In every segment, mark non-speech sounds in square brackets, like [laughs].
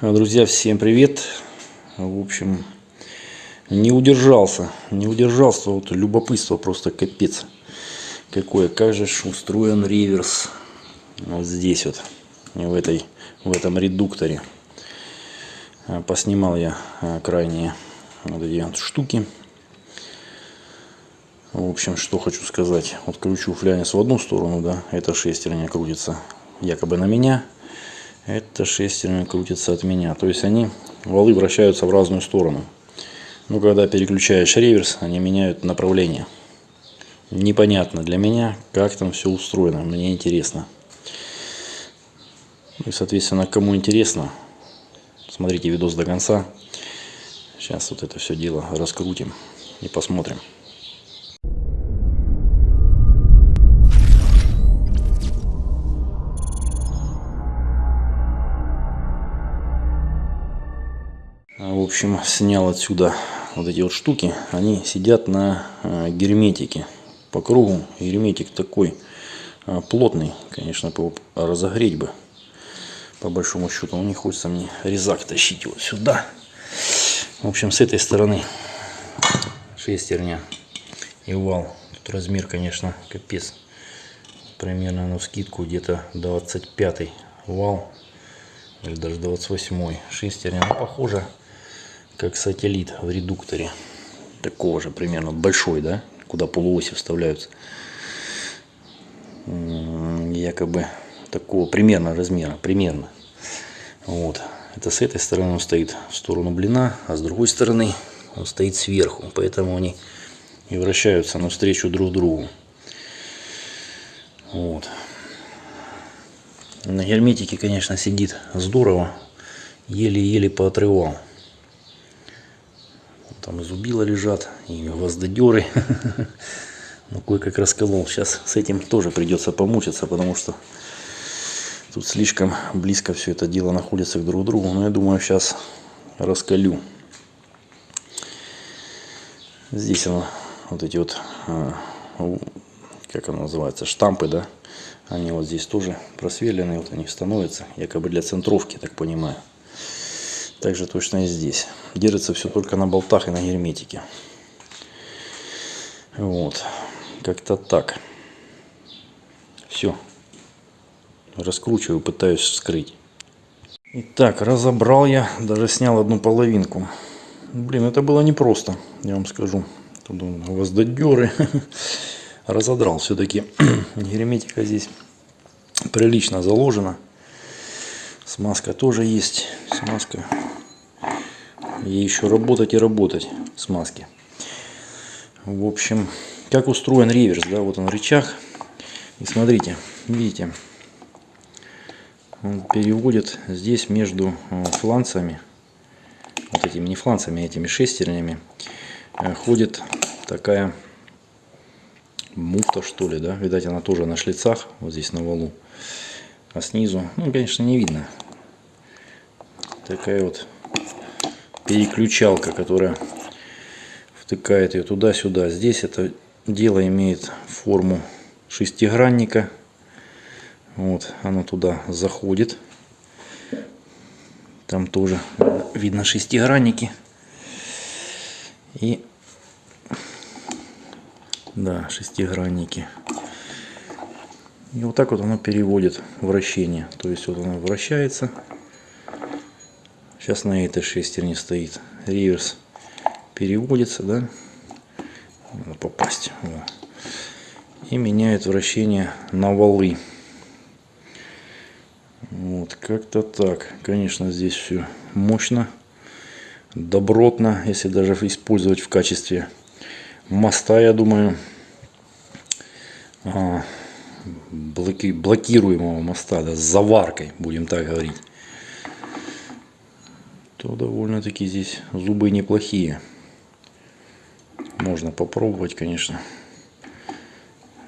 А, Друзья, всем привет! В общем, не удержался, не удержался, вот любопытство просто капец. Какое, как же устроен реверс вот здесь вот, в, этой, в этом редукторе. А, Поснимал я а, крайние вот эти вот штуки. В общем, что хочу сказать. Вот кручу флянец в одну сторону, да, эта шестерня крутится якобы на меня. Это шестерня крутится от меня. То есть они, валы вращаются в разную сторону. Но когда переключаешь реверс, они меняют направление. Непонятно для меня, как там все устроено. Мне интересно. И, соответственно, кому интересно, смотрите видос до конца. Сейчас вот это все дело раскрутим и посмотрим. Общем, снял отсюда вот эти вот штуки. Они сидят на э, герметике по кругу. Герметик такой э, плотный, конечно, разогреть бы. По большому счету, но не хочется мне резак тащить вот сюда. В общем, с этой стороны шестерня и вал. Тут размер, конечно, капец. Примерно на скидку где-то 25 вал. Или даже 28 шестерня. Ну, похоже, как сателлит в редукторе. Такого же примерно. Большой, да? Куда полуоси вставляются. Якобы такого примерно размера. Примерно. Вот. Это с этой стороны он стоит в сторону блина, а с другой стороны он стоит сверху. Поэтому они и вращаются навстречу друг другу. Вот. На герметике, конечно, сидит здорово. Еле-еле поотрывал. Там и зубила лежат, и гвоздодеры. [laughs] Ну, кое-как расколол. Сейчас с этим тоже придется помучиться, потому что тут слишком близко все это дело находится к друг другу. Но я думаю, сейчас раскалю. Здесь оно, вот эти вот, а, как оно называется, штампы, да? Они вот здесь тоже просверленные, вот они становятся, якобы для центровки, так понимаю. Также точно и здесь. Держится все только на болтах и на герметике. Вот. Как-то так. Все. Раскручиваю, пытаюсь вскрыть. Итак, разобрал я, даже снял одну половинку. Блин, это было непросто, я вам скажу. Тут он, гвоздодеры. [laughs] Разодрал все-таки. [clears throat] Герметика здесь прилично заложена. Смазка тоже есть. Смазка. Ей еще работать и работать. Смазки. В общем, как устроен реверс, да, вот он рычаг. И смотрите, видите, он переводит здесь между э, фланцами, вот этими не фланцами, а этими шестернями, э, ходит такая муфта, что ли, да, видать, она тоже на шлицах, вот здесь на валу, а снизу, ну, конечно, не видно, такая вот переключалка, которая втыкает ее туда-сюда. Здесь это дело имеет форму шестигранника. Вот, оно туда заходит. Там тоже видно шестигранники. И да, шестигранники. И вот так вот оно переводит вращение. То есть вот оно вращается. Сейчас на этой шестерне стоит реверс. Переводится, да? Надо попасть. Во. И меняет вращение на валы. Вот, как-то так. Конечно, здесь все мощно, добротно, если даже использовать в качестве моста, я думаю, а, блоки, блокируемого моста, да, с заваркой, будем так говорить, то довольно-таки здесь зубы неплохие. Можно попробовать, конечно,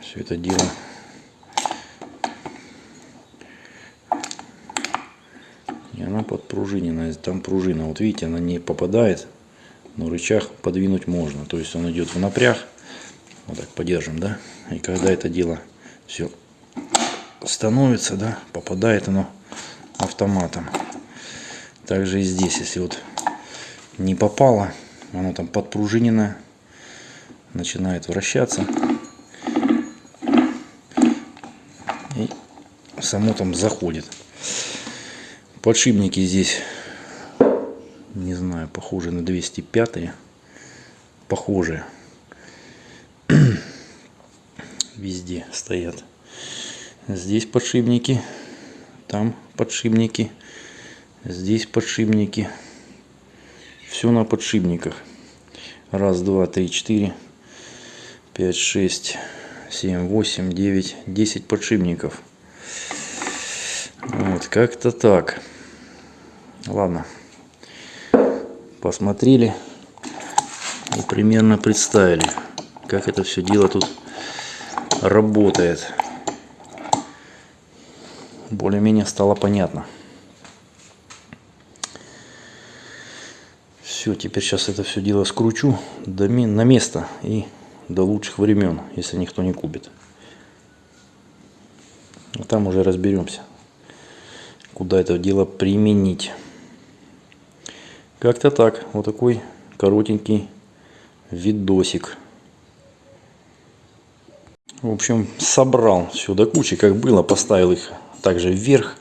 все это дело. И она подпружинена. Там пружина, вот видите, она не попадает, но рычаг подвинуть можно. То есть он идет в напряг. Вот так подержим, да. И когда это дело все становится, да, попадает оно автоматом. Также и здесь, если вот не попало, оно там подпружинено, начинает вращаться. И само там заходит. Подшипники здесь, не знаю, похожи на 205. Похожие. [clears throat] Везде стоят. Здесь подшипники, там подшипники, здесь подшипники. Все на подшипниках. Раз, два, три, четыре, пять, шесть, семь, восемь, девять, десять подшипников. Вот, как-то так. Ладно. Посмотрели и примерно представили, как это все дело тут работает. Более-менее стало понятно. Все, теперь сейчас это все дело скручу до, на место и до лучших времен, если никто не купит. А там уже разберемся, куда это дело применить. Как-то так. Вот такой коротенький видосик. В общем, собрал все до кучи, как было, поставил их также вверх.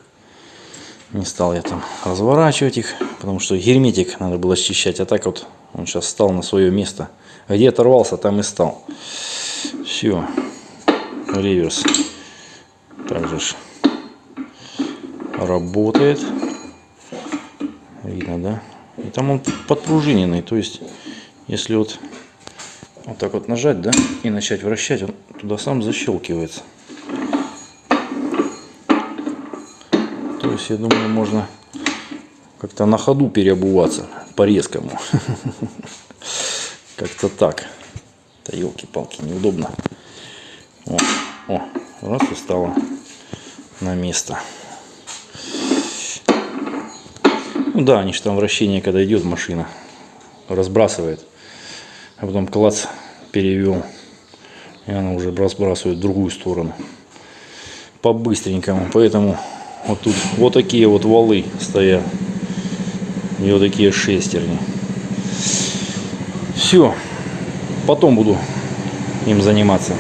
Не стал я там разворачивать их, потому что герметик надо было счищать. А так вот он сейчас стал на свое место. Где оторвался, там и стал. Все. Реверс. Также ж работает. Видно, да? И там он подпружиненный. То есть, если вот вот так вот нажать, да, и начать вращать, он туда сам защелкивается. То есть, я думаю, можно как-то на ходу переобуваться по-резкому. [laughs] Как-то так. Да елки-палки, неудобно. О, о, раз и стало на место. Ну да, они же там вращение, когда идет машина, разбрасывает. А потом клац перевел. И она уже разбрасывает в другую сторону. По-быстренькому. Поэтому вот тут вот такие вот валы стоят. И вот такие шестерни. Все. Потом буду им заниматься.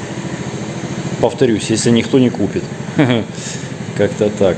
Повторюсь, если никто не купит. [laughs] Как-то так.